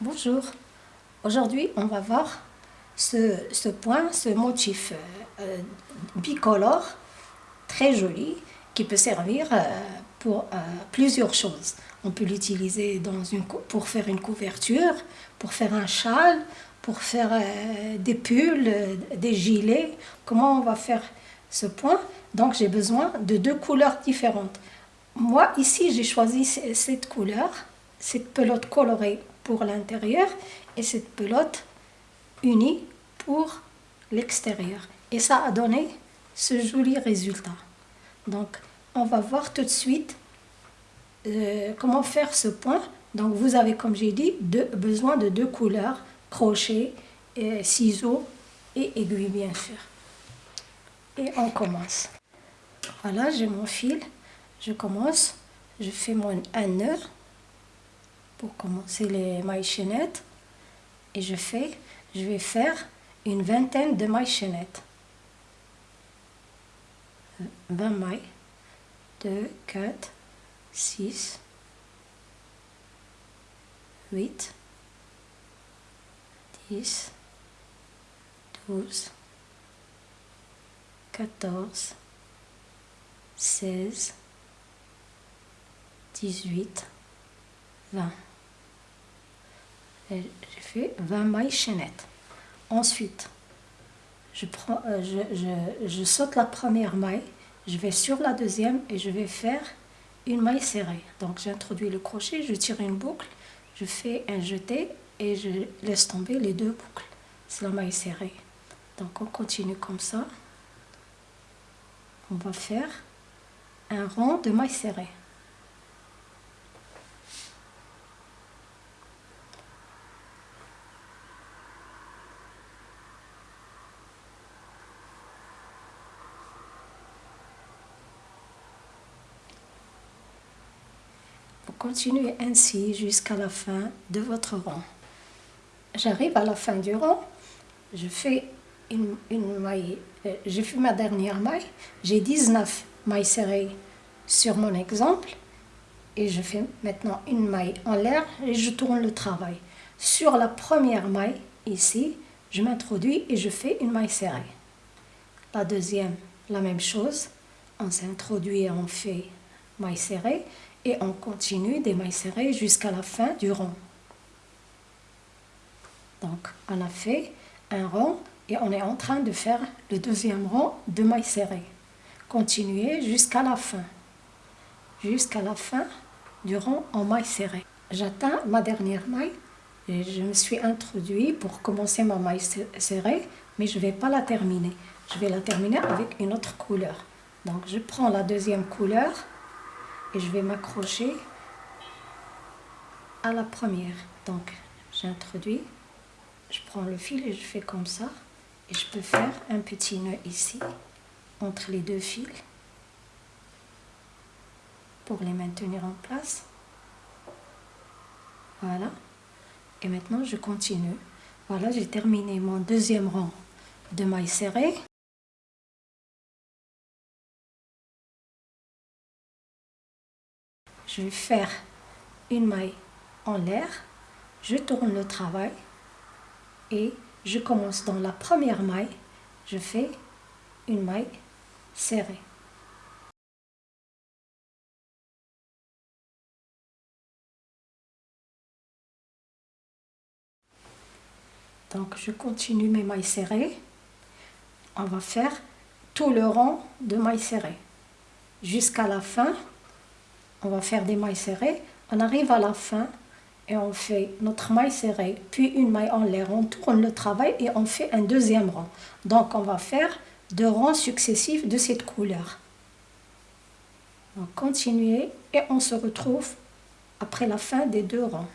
Bonjour, aujourd'hui on va voir ce, point, ce motif euh, euh, bicolore très joli qui peut servir euh, pour plusieurs choses. On peut l'utiliser pour faire une couverture, pour faire un châle, pour faire des pulls, des gilets. Comment on va faire ce point? Donc j'ai besoin de deux couleurs différentes. Moi ici j'ai choisi cette couleur, cette pelote colorée pour l'intérieur et cette pelote unie pour l'extérieur. Et ça a donné ce joli résultat. Donc, on va voir tout de suite euh, comment faire ce point. Donc, vous avez, comme j'ai dit, besoin de deux couleurs, crochet, et ciseaux et aiguille, bien sûr. Et on commence. Voilà, j'ai mon fil. Je commence. Je fais mon un nœud pour commencer les mailles chaînettes et je fais je vais faire une vingtaine de mailles chaînettes 20 mailles 2 4 6 8 10 12 14 16 18 20 j'ai fait 20 mailles chaînettes. Ensuite, je, prends, euh, je, je, saute la première maille, je vais sur la deuxième et je vais faire une maille serrée. Donc j'introduis le crochet, je tire une boucle, je fais un jeté et je laisse tomber les deux boucles. C'est la maille serrée. Donc on continue comme ça. On va faire un rond de maille serrée. Continuez ainsi jusqu'à la fin de votre rang. J'arrive à la fin du rang, je fais une, maille, euh, je fais ma dernière maille, j'ai 19 mailles serrées sur mon exemple et je fais maintenant une maille en l'air et je tourne le travail. Sur la première maille, ici, je m'introduis et je fais une maille serrée. La deuxième, la même chose, on s'introduit et on fait maille serrée et on continue des mailles serrées jusqu'à la fin du rond. Donc, on a fait un rond et on est en train de faire le deuxième rond de mailles serrées. Continuez jusqu'à la fin, jusqu'à la fin du rond en mailles serrées. J'atteins ma dernière maille et je me suis introduit pour commencer ma maille serrée, mais je ne vais pas la terminer. Je vais la terminer avec une autre couleur. Donc, je prends la deuxième couleur et je vais m'accrocher à la première. Donc, j'introduis, je prends le fil et je fais comme ça. Et je peux faire un petit nœud ici, entre les deux fils, pour les maintenir en place. Voilà. Et maintenant, je continue. Voilà, j'ai terminé mon deuxième rang de mailles serrées. Je vais faire une maille en l'air, je tourne le travail et je commence dans la première maille, je fais une maille serrée. Donc je continue mes mailles serrées. On va faire tout le rang de mailles serrées jusqu'à la fin on va faire des mailles serrées. On arrive à la fin et on fait notre maille serrée, puis une maille en l'air. On tourne le travail et on fait un deuxième rang. Donc on va faire deux rangs successifs de cette couleur. On continue et on se retrouve après la fin des deux rangs.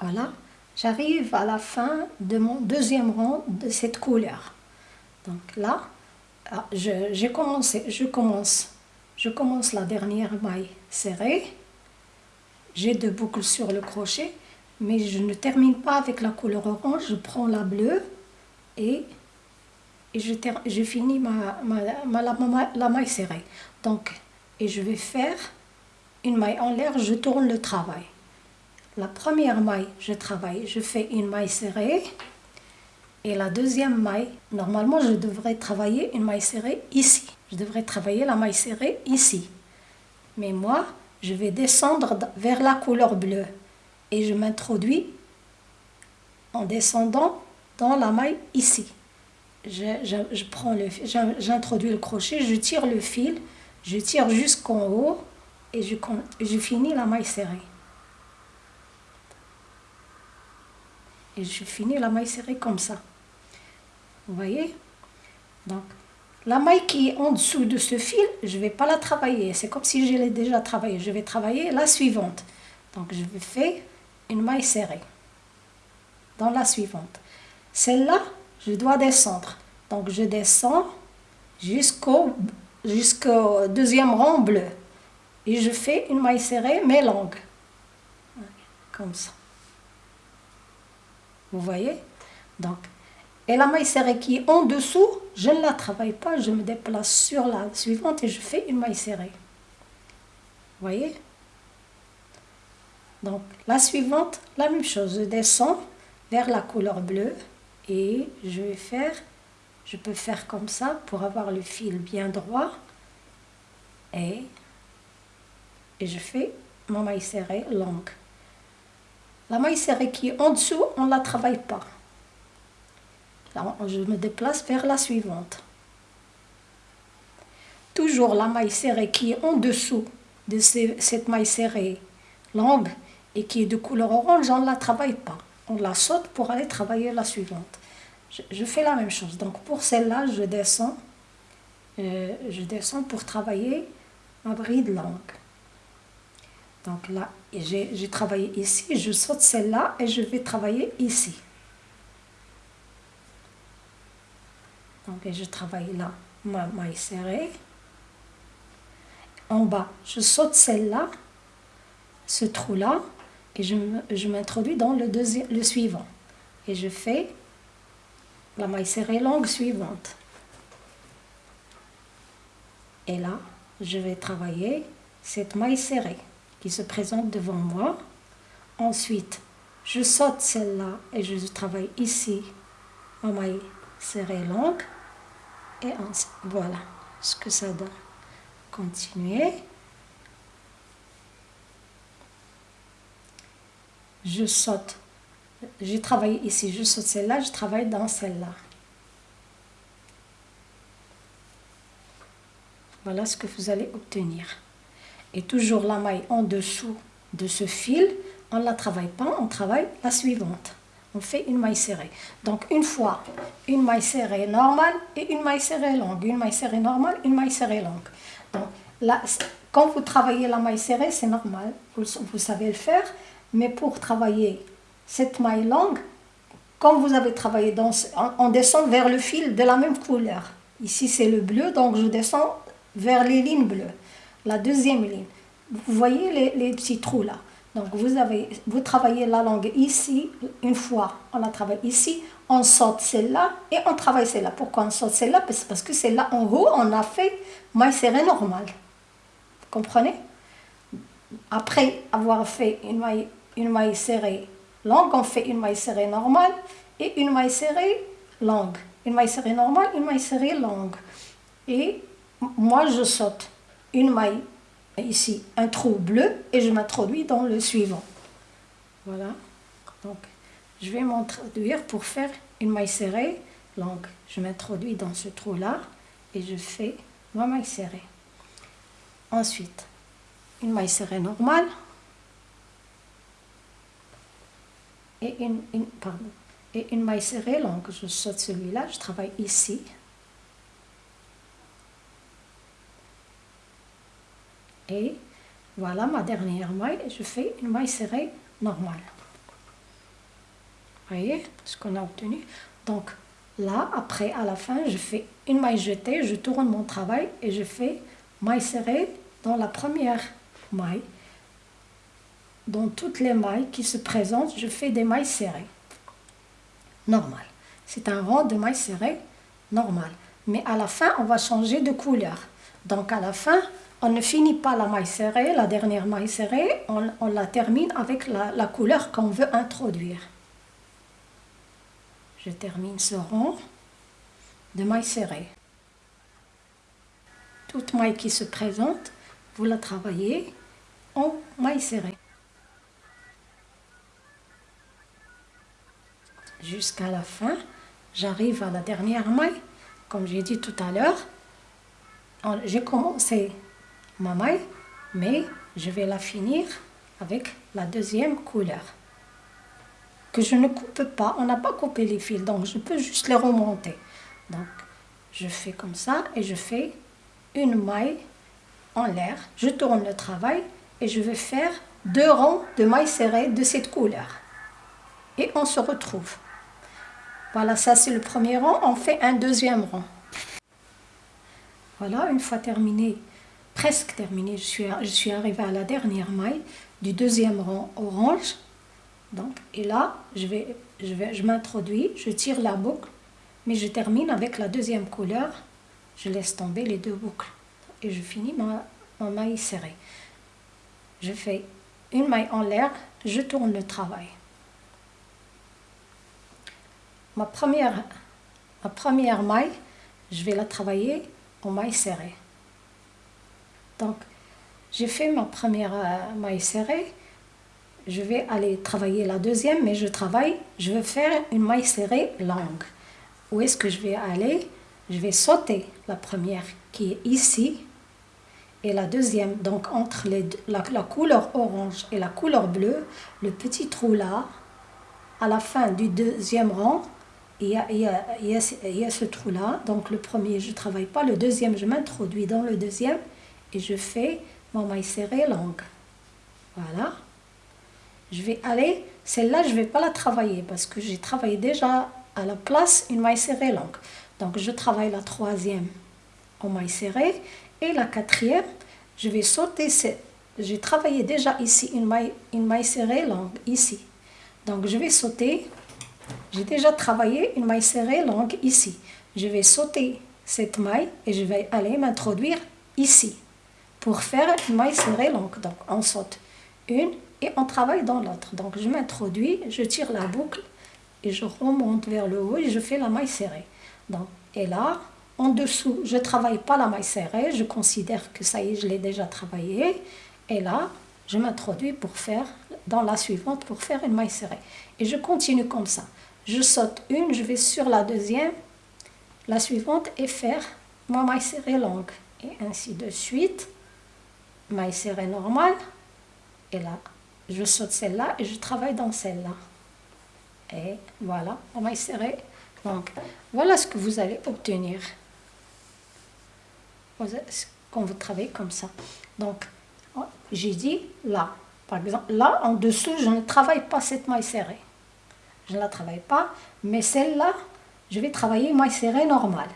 Voilà, j'arrive à la fin de mon deuxième rang de cette couleur. Donc là, ah, j'ai commencé, je commence je commence la dernière maille serrée. J'ai deux boucles sur le crochet, mais je ne termine pas avec la couleur orange. Je prends la bleue et, je, finis ma, la, maille serrée. Donc, et je vais faire une maille en l'air, je tourne le travail. la première maille, je travaille, je fais une maille serrée. Et la deuxième maille, normalement, je devrais travailler une maille serrée ici. Je devrais travailler la maille serrée ici. Mais moi, je vais descendre vers la couleur bleue. Et je m'introduis en descendant dans la maille ici. Je, prends le j'introduis le crochet, je tire le fil, je tire jusqu'en haut et je, je finis la maille serrée. Et je finis la maille serrée comme ça. Vous voyez? Donc, la maille qui est en dessous de ce fil, je ne vais pas la travailler. C'est comme si je l'ai déjà travaillée. Je vais travailler la suivante. Donc, je vais une maille serrée dans la suivante. Celle-là, je dois descendre. Donc, je descends jusqu'au jusqu'au deuxième rang bleu. Et je fais une maille serrée, mais longue. Comme ça. Vous voyez? Donc, et la maille serrée qui est en dessous, je ne la travaille pas, je me déplace sur la suivante et je fais une maille serrée. Vous voyez? Donc, la suivante, la même chose. Je descends vers la couleur bleue et je vais faire, je peux faire comme ça pour avoir le fil bien droit et, je fais ma maille serrée longue. La maille serrée qui est en dessous, on ne la travaille pas. Je me déplace vers la suivante. Toujours la maille serrée qui est en dessous de cette maille serrée longue et qui est de couleur orange, on ne la travaille pas. On la saute pour aller travailler la suivante. Je, fais la même chose. Donc pour celle-là, je descends, euh, je descends pour travailler ma bride longue. Donc là, j'ai travaillé ici, je saute celle-là et je vais travailler ici. Donc je travaille là, ma maille serrée. En bas, je saute celle-là, ce trou-là, et je m'introduis dans le, deuxième, le suivant. Et je fais la maille serrée longue suivante. Et là, je vais travailler cette maille serrée qui se présente devant moi. Ensuite, je saute celle-là et je travaille ici en maille serrée longue. Et voilà ce que ça donne. Continuez. Je saute. J'ai travaillé ici, je saute celle-là, je travaille dans celle-là. Voilà ce que vous allez obtenir et toujours la maille en dessous de ce fil, on ne la travaille pas, on travaille la suivante. On fait une maille serrée. Donc une fois, une maille serrée normale et une maille serrée longue. Une maille serrée normale, une maille serrée longue. Donc là, quand vous travaillez la maille serrée, c'est normal, vous, vous savez le faire. Mais pour travailler cette maille longue, quand vous avez travaillé, dans, on descend vers le fil de la même couleur. Ici c'est le bleu, donc je descends vers les lignes bleues la deuxième ligne. Vous voyez les, petits trous là. Donc vous, avez, vous travaillez la langue ici, une fois on la travaille ici, on saute celle-là et on travaille celle-là. Pourquoi on saute celle-là? Parce que celle-là en haut, on a fait maille serrée normale. Vous comprenez? Après avoir fait une maille, une maille serrée longue, on fait une maille serrée normale et une maille serrée longue. Une maille serrée normale, une maille serrée longue. Et moi, je saute une maille ici, un trou bleu, et je m'introduis dans le suivant. Voilà. Donc, je vais m'introduire pour faire une maille serrée longue. Je m'introduis dans ce trou-là et je fais ma maille serrée. Ensuite, une maille serrée normale et une, pardon, une maille serrée longue. Je saute celui-là, je travaille ici. Voilà ma dernière maille je fais une maille serrée normale. Voyez ce qu'on a obtenu? Donc là après à la fin je fais une maille jetée je tourne mon travail et je fais maille serrée dans la première maille. Dans toutes les mailles qui se présentent je fais des mailles serrées. Normal. C'est un rang de mailles serrées normal. Mais à la fin on va changer de couleur. Donc à la fin on ne finit pas la maille serrée, la dernière maille serrée, on, la termine avec la, couleur qu'on veut introduire. Je termine ce rond de maille serrée. Toute maille qui se présente, vous la travaillez en maille serrée. Jusqu'à la fin, j'arrive à la dernière maille. Comme j'ai dit tout à l'heure, j'ai commencé ma maille, mais je vais la finir avec la deuxième couleur. Que je ne coupe pas, on n'a pas coupé les fils, donc je peux juste les remonter. Donc, je fais comme ça et je fais une maille en l'air. Je tourne le travail et je vais faire deux rangs de mailles serrées de cette couleur. Et on se retrouve. Voilà, ça c'est le premier rang. On fait un deuxième rang. Voilà, une fois terminé, presque terminé, je suis, je suis arrivée à la dernière maille du deuxième rang orange. Donc, et là, je, vais, je, vais, je m'introduis, je tire la boucle, mais je termine avec la deuxième couleur. Je laisse tomber les deux boucles et je finis ma, ma maille serrée. Je fais une maille en l'air, je tourne le travail. Ma première, ma première maille, je vais la travailler en maille serrée. Donc, j'ai fait ma première euh, maille serrée. Je vais aller travailler la deuxième, mais je travaille, je vais faire une maille serrée longue. Où est-ce que je vais aller? Je vais sauter la première qui est ici et la deuxième. Donc, entre les la, couleur orange et la couleur bleue, le petit trou là, à la fin du deuxième rang, il y, a, il, y a, ce trou-là. Donc le premier, je travaille pas. Le deuxième, je m'introduis dans le deuxième et je fais mon maille serrée longue. Voilà. Je vais aller, celle-là, je ne vais pas la travailler parce que j'ai travaillé déjà à la place une maille serrée longue. Donc je travaille la troisième en maille serrée et la quatrième, je vais sauter. J'ai travaillé déjà ici une maille, une maille serrée longue, ici. Donc je vais sauter j'ai déjà travaillé une maille serrée longue ici. Je vais sauter cette maille et je vais aller m'introduire ici pour faire une maille serrée longue. Donc on saute une et on travaille dans l'autre. Donc je m'introduis, je tire la boucle et je remonte vers le haut et je fais la maille serrée. Donc, et là, en dessous, je ne travaille pas la maille serrée, je considère que ça y est, je l'ai déjà travaillé. Et là, je m'introduis pour faire, dans la suivante, pour faire une maille serrée. Et je continue comme ça je saute une, je vais sur la deuxième, la suivante et faire ma maille serrée longue. Et ainsi de suite, maille serrée normale, et là, je saute celle-là et je travaille dans celle-là. Et voilà, ma maille serrée longue. Voilà ce que vous allez obtenir quand vous travaillez comme ça. Donc, j'ai dit là, par exemple, là en dessous, je ne travaille pas cette maille serrée je ne la travaille pas, mais celle-là, je vais travailler maille serrée normale.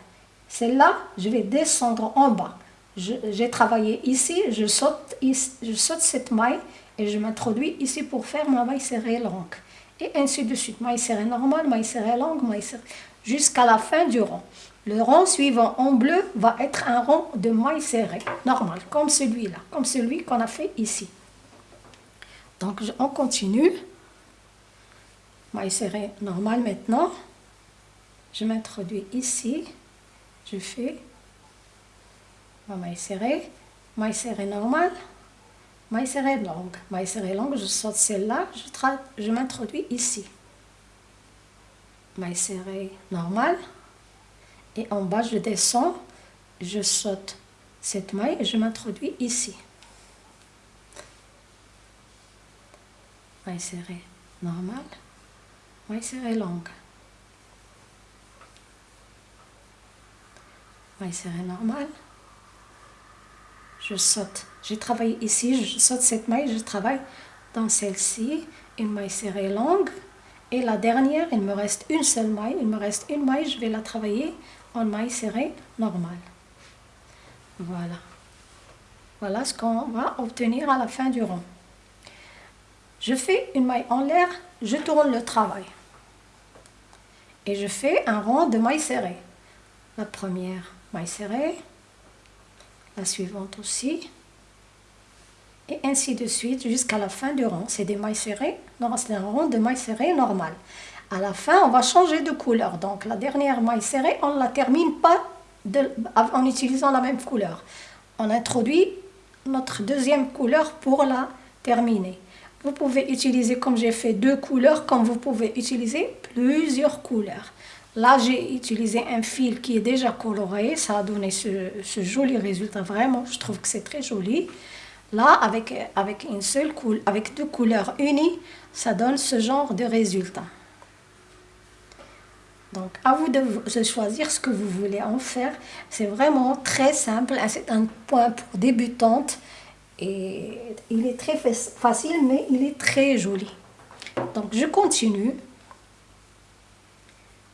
Celle-là, je vais descendre en bas. J'ai travaillé ici, je saute, je saute cette maille et je m'introduis ici pour faire ma maille serrée longue. Et ainsi de suite, maille serrée normale, maille serrée longue, maille serrée, jusqu'à la fin du rang. Le rang suivant en bleu va être un rang de maille serrée, normal, comme celui-là, comme celui qu'on a fait ici. Donc, on continue maille serrée normale maintenant. Je m'introduis ici. Je fais maille serrée, maille serrée normale, maille serrée longue. Maille serrée longue, je saute celle-là, je, je m'introduis ici. Maille serrée normale. Et en bas, je descends, je saute cette maille et je m'introduis ici. Maille serrée normale maille serrée longue. Maille serrée normale. Je saute. J'ai travaillé ici, je saute cette maille, je travaille dans celle-ci, une maille serrée longue. Et la dernière, il me reste une seule maille, il me reste une maille, je vais la travailler en maille serrée normale. Voilà. Voilà ce qu'on va obtenir à la fin du rond. Je fais une maille en l'air, je tourne le travail et je fais un rang de mailles serrées. La première maille serrée, la suivante aussi, et ainsi de suite jusqu'à la fin du rang. C'est des mailles serrées, c'est un rond de mailles serrées normal. À la fin, on va changer de couleur. Donc la dernière maille serrée, on la termine pas en utilisant la même couleur. On introduit notre deuxième couleur pour la terminer. Vous pouvez utiliser, comme j'ai fait, deux couleurs, comme vous pouvez utiliser plusieurs couleurs. Là, j'ai utilisé un fil qui est déjà coloré. Ça a donné ce, joli résultat. Vraiment, je trouve que c'est très joli. Là, avec, une seule avec deux couleurs unies, ça donne ce genre de résultat. Donc, à vous de, choisir ce que vous voulez en faire. C'est vraiment très simple. C'est un point pour débutantes. Et il est très facile, mais il est très joli. Donc, je continue.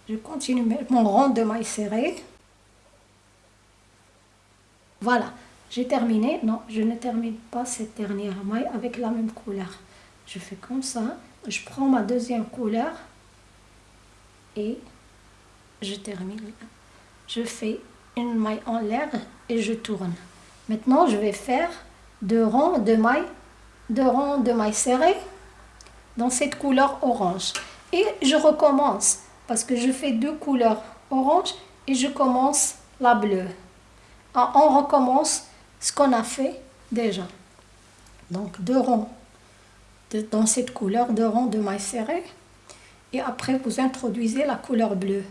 Je continue mon rond de maille serré. Voilà, j'ai terminé. Non, je ne termine pas cette dernière maille avec la même couleur. Je fais comme ça. Je prends ma deuxième couleur et je termine. Je fais une maille en l'air et je tourne. Maintenant, je vais faire deux rangs de mailles, deux rangs de mailles serrées dans cette couleur orange. Et je recommence parce que je fais deux couleurs orange et je commence la bleue. On recommence ce qu'on a fait déjà. Donc deux rangs dans cette couleur, deux rangs de mailles serrées. Et après, vous introduisez la couleur bleue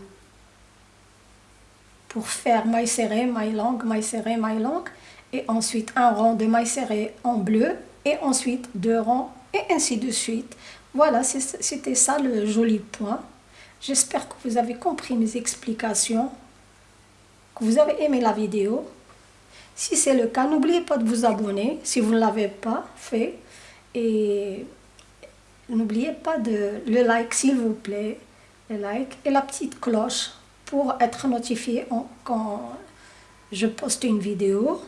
pour faire maille serrée, maille longue, maille serrée, maille longue. Et ensuite un rang de maille serrée en bleu. Et ensuite deux rangs et ainsi de suite. Voilà, c'était ça le joli point. J'espère que vous avez compris mes explications, que vous avez aimé la vidéo. Si c'est le cas, n'oubliez pas de vous abonner si vous ne l'avez pas fait. Et n'oubliez pas de le like s'il vous plaît, le like et la petite cloche pour être notifié quand je poste une vidéo.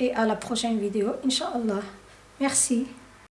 Et à la prochaine vidéo, Inch'Allah. Merci.